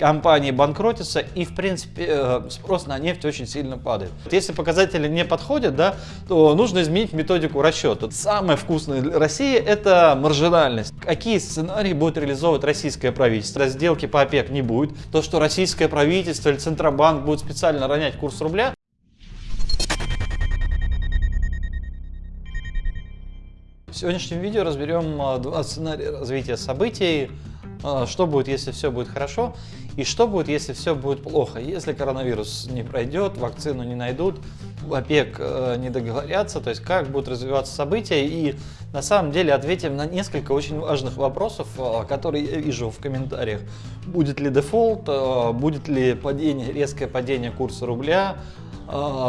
компании банкротятся и, в принципе, э, спрос на нефть очень сильно падает. Если показатели не подходят, да, то нужно изменить методику расчета. Самое вкусное для России – это маржинальность. Какие сценарии будет реализовывать российское правительство? Сделки по ОПЕК не будет. То, что российское правительство или Центробанк будет специально ронять курс рубля, В сегодняшнем видео разберем а, два сценария развития событий, что будет, если все будет хорошо, и что будет, если все будет плохо. Если коронавирус не пройдет, вакцину не найдут, в ОПЕК э, не договорятся, то есть как будут развиваться события. И на самом деле ответим на несколько очень важных вопросов, э, которые я вижу в комментариях. Будет ли дефолт, э, будет ли падение, резкое падение курса рубля,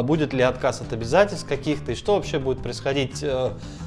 будет ли отказ от обязательств каких-то, и что вообще будет происходить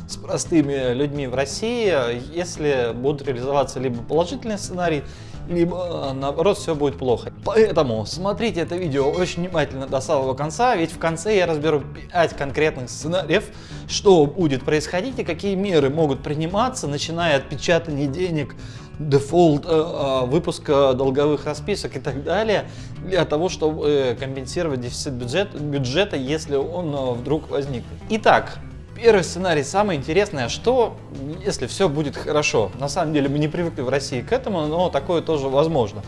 с простыми людьми в России, если будут реализоваться либо положительный сценарий, либо наоборот все будет плохо. Поэтому смотрите это видео очень внимательно до самого конца, ведь в конце я разберу 5 конкретных сценариев, что будет происходить и какие меры могут приниматься, начиная от печатания денег, дефолт, э, э, выпуска долговых расписок и так далее, для того, чтобы компенсировать дефицит бюджета, бюджета если он э, вдруг возникнет. Итак, Первый сценарий самый интересный, а что, если все будет хорошо? На самом деле мы не привыкли в России к этому, но такое тоже возможно.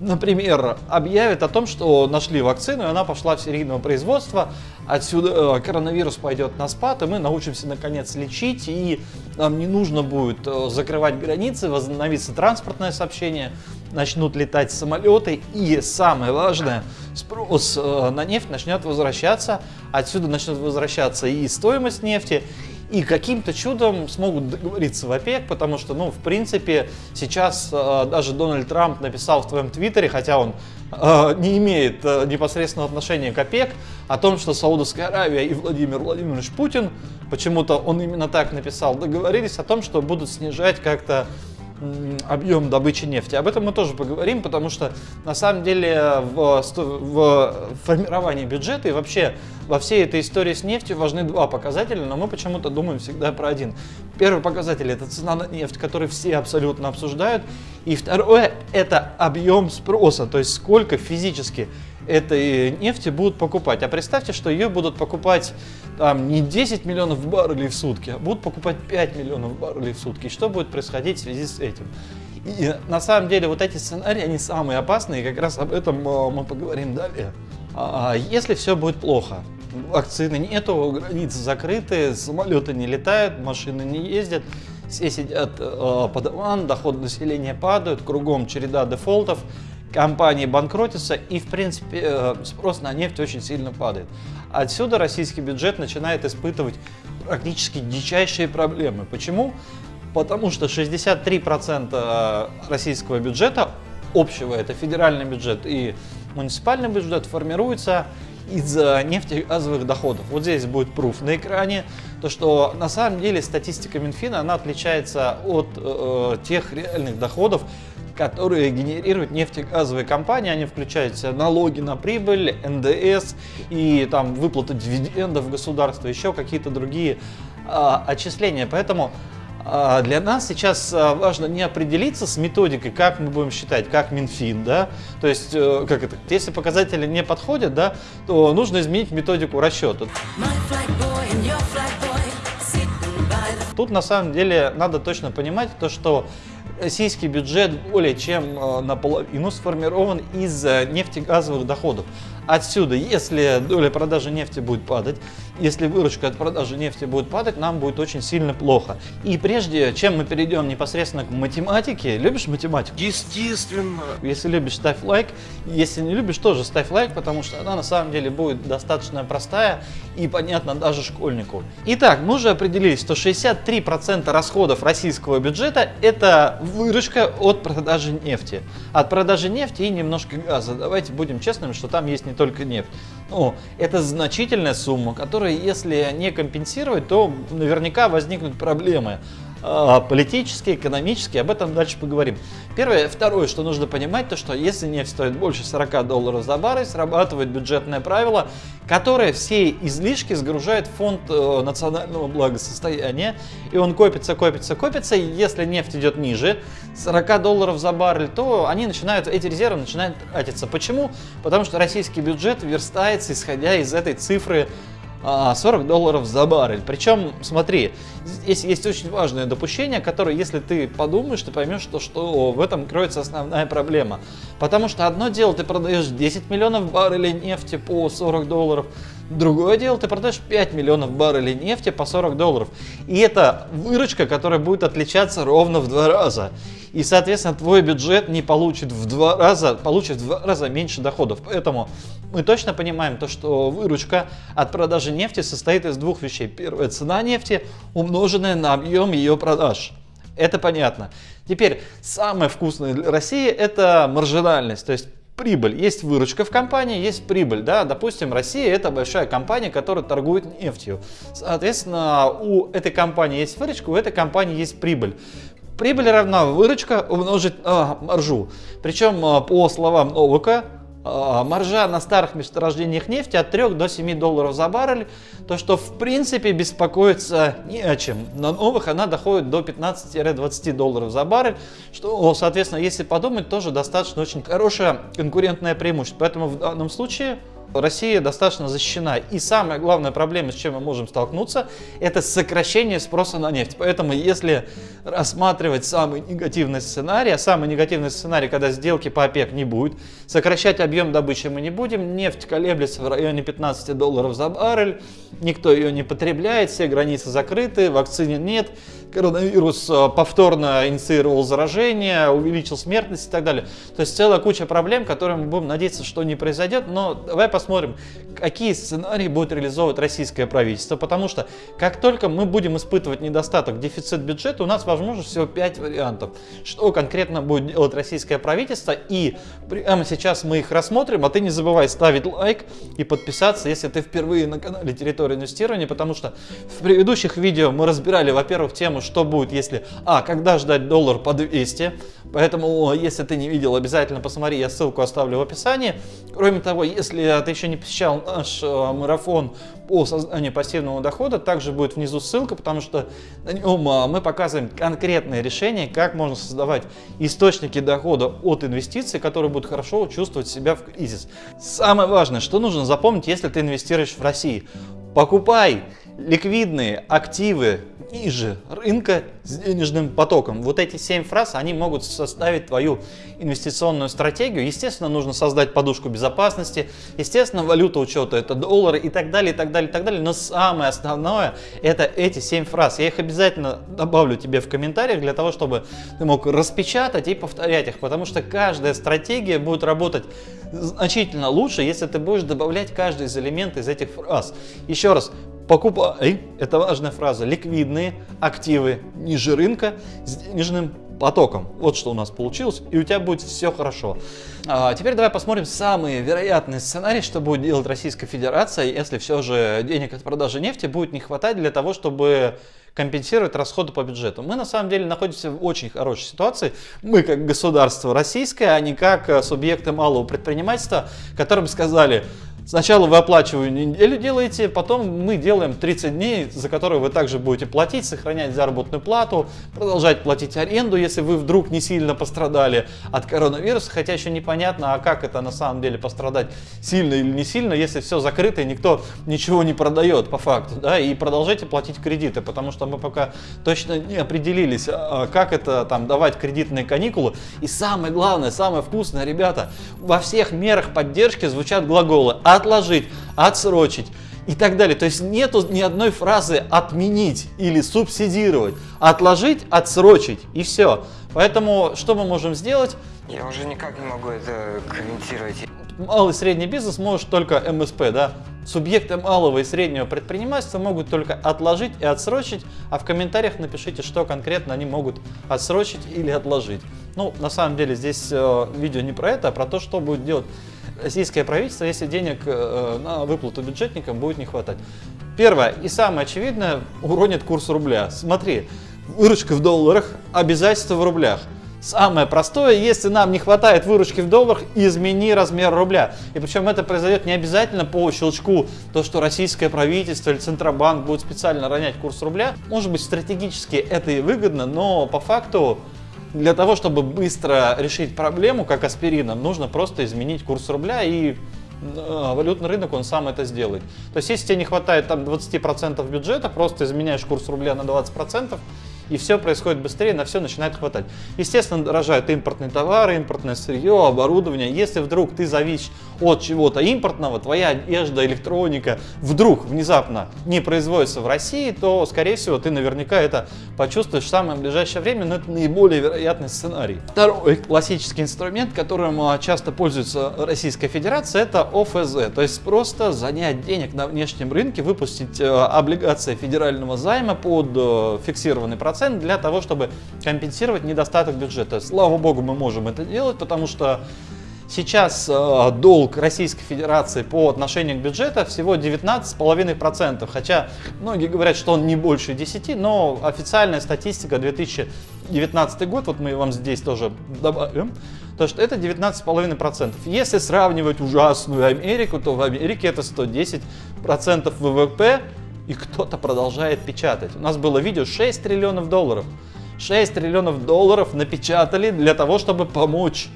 Например, объявят о том, что нашли вакцину, и она пошла в серийное производство, отсюда э, коронавирус пойдет на спад, и мы научимся наконец лечить, и нам не нужно будет э, закрывать границы, возобновится транспортное сообщение, начнут летать самолеты, и самое важное, спрос э, на нефть начнет возвращаться, отсюда начнет возвращаться и стоимость нефти, и каким-то чудом смогут договориться в ОПЕК, потому что, ну, в принципе, сейчас э, даже Дональд Трамп написал в твоем твиттере, хотя он э, не имеет э, непосредственного отношения к ОПЕК, о том, что Саудовская Аравия и Владимир Владимирович Путин, почему-то он именно так написал, договорились о том, что будут снижать как-то объем добычи нефти. Об этом мы тоже поговорим, потому что на самом деле в, в формировании бюджета и вообще во всей этой истории с нефтью важны два показателя, но мы почему-то думаем всегда про один. Первый показатель – это цена на нефть, который все абсолютно обсуждают. И второе – это объем спроса, то есть сколько физически этой нефти будут покупать. А представьте, что ее будут покупать там, не 10 миллионов баррелей в сутки, а будут покупать 5 миллионов баррелей в сутки. Что будет происходить в связи с этим? И на самом деле вот эти сценарии, они самые опасные, и как раз об этом а, мы поговорим далее. А, если все будет плохо, вакцины нету, границы закрыты, самолеты не летают, машины не ездят, все сидят э, под ван, доход населения падают, кругом череда дефолтов, компании банкротятся и, в принципе, э, спрос на нефть очень сильно падает. Отсюда российский бюджет начинает испытывать практически дичайшие проблемы. Почему? Потому что 63% э, российского бюджета, общего, это федеральный бюджет и муниципальный бюджет, формируется из нефтегазовых доходов. Вот здесь будет пруф на экране, то что на самом деле статистика Минфина, она отличается от э, тех реальных доходов, которые генерируют нефтегазовые компании. Они включают в себя налоги на прибыль, НДС и там выплаты дивидендов в государство, еще какие-то другие а, отчисления. Поэтому а, для нас сейчас а, важно не определиться с методикой, как мы будем считать, как Минфин, да, то есть, э, как это, если показатели не подходят, да, то нужно изменить методику расчета. Тут на самом деле надо точно понимать то, что российский бюджет более чем э, наполовину сформирован из э, нефтегазовых доходов. Отсюда, если доля продажи нефти будет падать, если выручка от продажи нефти будет падать, нам будет очень сильно плохо. И прежде чем мы перейдем непосредственно к математике, любишь математику? Естественно. Если любишь, ставь лайк. Если не любишь, тоже ставь лайк, потому что она на самом деле будет достаточно простая и понятна даже школьнику. Итак, мы уже определились, что 63% расходов российского бюджета это выручка от продажи нефти. От продажи нефти и немножко газа. Давайте будем честными, что там есть не только нефть. Ну, это значительная сумма, которая, если не компенсировать, то наверняка возникнут проблемы. А, политические, экономические, об этом дальше поговорим. Первое. Второе, что нужно понимать, то что если нефть стоит больше 40 долларов за баррель, срабатывает бюджетное правило, которое все излишки сгружает в фонд э, национального благосостояния, и он копится, копится, копится, и если нефть идет ниже 40 долларов за баррель, то они начинают, эти резервы начинают тратиться. Почему? Потому что российский бюджет верстается, исходя из этой цифры 40 а, долларов за баррель. Причем, смотри, здесь есть очень важное допущение, которое, если ты подумаешь, ты поймешь, что, что в этом кроется основная проблема. Потому что одно дело, ты продаешь 10 миллионов баррелей нефти по 40 долларов, Другое дело, ты продаешь 5 миллионов баррелей нефти по 40 долларов. И это выручка, которая будет отличаться ровно в два раза. И, соответственно, твой бюджет не получит в два раза, получит в два раза меньше доходов. Поэтому мы точно понимаем то, что выручка от продажи нефти состоит из двух вещей. Первая цена нефти, умноженная на объем ее продаж. Это понятно. Теперь, самое вкусное для России это маржинальность. То есть прибыль. Есть выручка в компании, есть прибыль. Да? Допустим, Россия это большая компания, которая торгует нефтью. Соответственно, у этой компании есть выручка, у этой компании есть прибыль. Прибыль равна выручка умножить на маржу. Причем, а, по словам Новака, маржа на старых месторождениях нефти от 3 до 7 долларов за баррель, то что в принципе беспокоиться не о чем. На новых она доходит до 15-20 долларов за баррель, что, соответственно, если подумать, тоже достаточно очень хорошее конкурентное преимущество. Поэтому в данном случае Россия достаточно защищена. И самая главная проблема, с чем мы можем столкнуться, это сокращение спроса на нефть. Поэтому если рассматривать самый негативный сценарий, а самый негативный сценарий, когда сделки по ОПЕК не будет, сокращать объем добычи мы не будем, нефть колеблется в районе 15 долларов за баррель, никто ее не потребляет, все границы закрыты, вакцины нет, коронавирус э, повторно инициировал заражение, увеличил смертность и так далее. То есть целая куча проблем, которые мы будем надеяться, что не произойдет. Но давай посмотрим, какие сценарии будет реализовывать российское правительство. Потому что как только мы будем испытывать недостаток, дефицит бюджета, у нас возможно всего 5 вариантов. Что конкретно будет делать российское правительство. И прямо сейчас мы их рассмотрим. А ты не забывай ставить лайк и подписаться, если ты впервые на канале Территория инвестирования. Потому что в предыдущих видео мы разбирали, во-первых, тему тему, что будет, если... А, когда ждать доллар по 200. Поэтому, если ты не видел, обязательно посмотри, я ссылку оставлю в описании. Кроме того, если ты еще не посещал наш э, марафон по созданию пассивного дохода, также будет внизу ссылка, потому что на нем э, мы показываем конкретные решения, как можно создавать источники дохода от инвестиций, которые будут хорошо чувствовать себя в кризис. Самое важное, что нужно запомнить, если ты инвестируешь в России. Покупай ликвидные активы ниже рынка с денежным потоком. Вот эти семь фраз, они могут составить твою инвестиционную стратегию. Естественно, нужно создать подушку безопасности, естественно, валюта учета это доллары и так далее, и так далее, и так далее. Но самое основное это эти семь фраз. Я их обязательно добавлю тебе в комментариях для того, чтобы ты мог распечатать и повторять их, потому что каждая стратегия будет работать значительно лучше, если ты будешь добавлять каждый из элементов из этих фраз. Еще раз, покупай, это важная фраза, ликвидные активы ниже рынка с денежным потоком. Вот что у нас получилось, и у тебя будет все хорошо. А, теперь давай посмотрим самые вероятные сценарии, что будет делать Российская Федерация, если все же денег от продажи нефти будет не хватать для того, чтобы компенсировать расходы по бюджету. Мы на самом деле находимся в очень хорошей ситуации. Мы как государство российское, а не как субъекты малого предпринимательства, которым сказали, Сначала вы оплачиваете неделю делаете, потом мы делаем 30 дней, за которые вы также будете платить, сохранять заработную плату, продолжать платить аренду, если вы вдруг не сильно пострадали от коронавируса, хотя еще непонятно, а как это на самом деле пострадать сильно или не сильно, если все закрыто и никто ничего не продает по факту, да, и продолжайте платить кредиты, потому что мы пока точно не определились, а, а как это там давать кредитные каникулы. И самое главное, самое вкусное, ребята, во всех мерах поддержки звучат глаголы отложить, отсрочить и так далее. То есть нету ни одной фразы отменить или субсидировать. Отложить, отсрочить и все. Поэтому что мы можем сделать? Я уже никак не могу это комментировать. Малый и средний бизнес может только МСП, да? Субъекты малого и среднего предпринимательства могут только отложить и отсрочить, а в комментариях напишите, что конкретно они могут отсрочить или отложить. Ну, на самом деле здесь э, видео не про это, а про то, что будет делать российское правительство, если денег э, на выплату бюджетникам будет не хватать. Первое и самое очевидное, уронит курс рубля. Смотри, выручка в долларах, обязательства в рублях. Самое простое, если нам не хватает выручки в долларах, измени размер рубля. И причем это произойдет не обязательно по щелчку, то, что российское правительство или Центробанк будет специально ронять курс рубля. Может быть, стратегически это и выгодно, но по факту для того, чтобы быстро решить проблему, как аспирином, нужно просто изменить курс рубля и э, валютный рынок, он сам это сделает. То есть, если тебе не хватает там 20% бюджета, просто изменяешь курс рубля на 20%, и все происходит быстрее, на все начинает хватать. Естественно, дорожают импортные товары, импортное сырье, оборудование. Если вдруг ты зависишь от чего-то импортного, твоя одежда, электроника вдруг внезапно не производится в России, то, скорее всего, ты наверняка это почувствуешь в самое ближайшее время, но это наиболее вероятный сценарий. Второй классический инструмент, которым а, часто пользуется Российская Федерация, это ОФЗ, то есть просто занять денег на внешнем рынке, выпустить а, облигации федерального займа под а, фиксированный процент для того, чтобы компенсировать недостаток бюджета. Слава богу, мы можем это делать, потому что Сейчас э, долг Российской Федерации по отношению к бюджету всего 19,5%, хотя многие говорят, что он не больше 10, но официальная статистика 2019 год, вот мы вам здесь тоже добавим, то что это 19,5%. Если сравнивать ужасную Америку, то в Америке это 110% ВВП, и кто-то продолжает печатать. У нас было видео 6 триллионов долларов. 6 триллионов долларов напечатали для того, чтобы помочь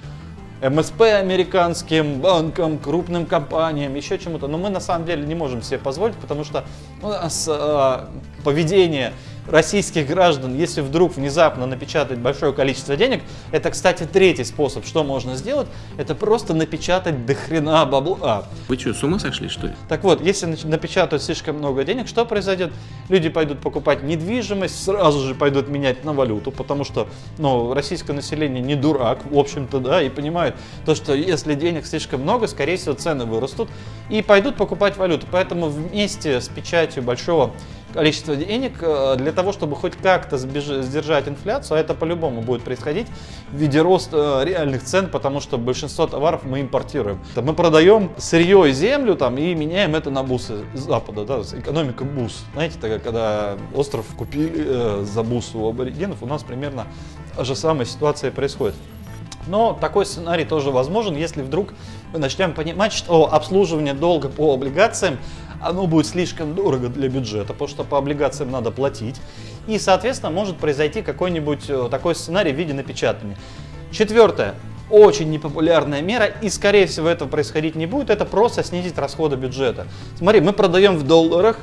МСП американским банкам, крупным компаниям, еще чему-то. Но мы на самом деле не можем себе позволить, потому что у нас э, поведение российских граждан, если вдруг внезапно напечатать большое количество денег, это, кстати, третий способ, что можно сделать, это просто напечатать до хрена бабла. Вы что, с ума сошли, что ли? Так вот, если напечатают слишком много денег, что произойдет? Люди пойдут покупать недвижимость, сразу же пойдут менять на валюту, потому что, ну, российское население не дурак, в общем-то, да, и понимает то, что если денег слишком много, скорее всего, цены вырастут, и пойдут покупать валюту. Поэтому вместе с печатью большого количество денег э, для того, чтобы хоть как-то сдержать инфляцию, а это по-любому будет происходить в виде роста э, реальных цен, потому что большинство товаров мы импортируем. Мы продаем сырье и землю там, и меняем это на бусы Запада, да, экономика бус. Знаете, тогда, когда остров купили э, за бус у аборигенов, у нас примерно же самая ситуация происходит. Но такой сценарий тоже возможен, если вдруг мы начнем понимать, что обслуживание долга по облигациям оно будет слишком дорого для бюджета, потому что по облигациям надо платить. И, соответственно, может произойти какой-нибудь э, такой сценарий в виде напечатания. Четвертое. Очень непопулярная мера, и, скорее всего, этого происходить не будет, это просто снизить расходы бюджета. Смотри, мы продаем в долларах,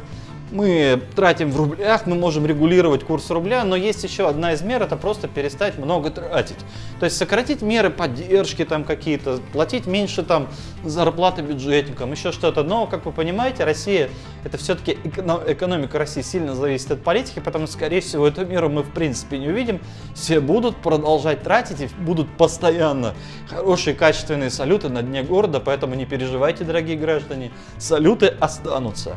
мы тратим в рублях, мы можем регулировать курс рубля, но есть еще одна из мер, это просто перестать много тратить. То есть сократить меры поддержки там какие-то, платить меньше там зарплаты бюджетникам, еще что-то. Но, как вы понимаете, Россия, это все-таки экономика России сильно зависит от политики, потому что, скорее всего, эту меру мы в принципе не увидим. Все будут продолжать тратить и будут постоянно хорошие качественные салюты на дне города, поэтому не переживайте, дорогие граждане, салюты останутся.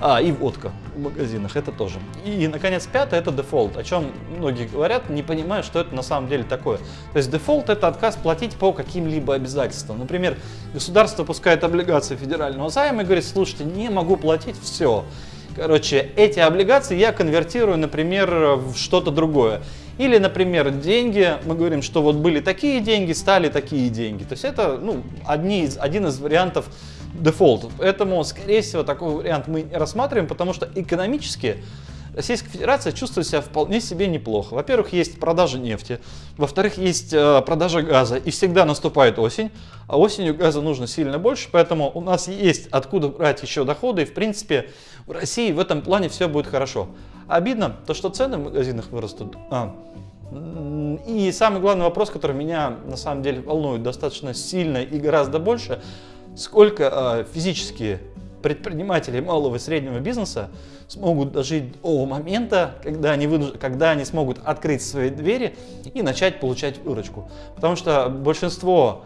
А, и водка в магазинах, это тоже. И, наконец, пятое, это дефолт, о чем многие говорят, не понимая, что это на самом деле такое. То есть дефолт – это отказ платить по каким-либо обязательствам. Например, государство пускает облигации федерального займа и говорит, слушайте, не могу платить, все. Короче, эти облигации я конвертирую, например, в что-то другое. Или, например, деньги, мы говорим, что вот были такие деньги, стали такие деньги. То есть это ну, одни из, один из вариантов дефолт. Поэтому, скорее всего, такой вариант мы рассматриваем, потому что экономически Российская Федерация чувствует себя вполне себе неплохо. Во-первых, есть продажа нефти, во-вторых, есть э, продажа газа, и всегда наступает осень, а осенью газа нужно сильно больше, поэтому у нас есть откуда брать еще доходы, и в принципе в России в этом плане все будет хорошо. Обидно то, что цены в магазинах вырастут. А, и самый главный вопрос, который меня на самом деле волнует достаточно сильно и гораздо больше – сколько э, физические предприниматели малого и среднего бизнеса смогут дожить до момента, когда они, вынуж... когда они смогут открыть свои двери и начать получать выручку. Потому что большинство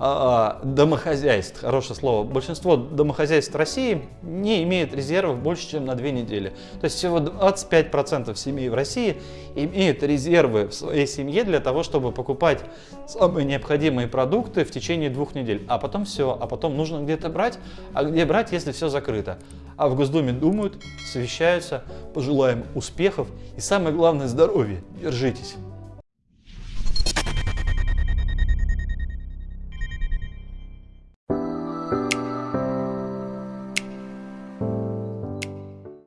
домохозяйств, хорошее слово, большинство домохозяйств России не имеет резервов больше, чем на две недели. То есть всего 25% семей в России имеют резервы в своей семье для того, чтобы покупать самые необходимые продукты в течение двух недель. А потом все, а потом нужно где-то брать, а где брать, если все закрыто. А в Госдуме думают, совещаются, пожелаем успехов и самое главное здоровья. Держитесь.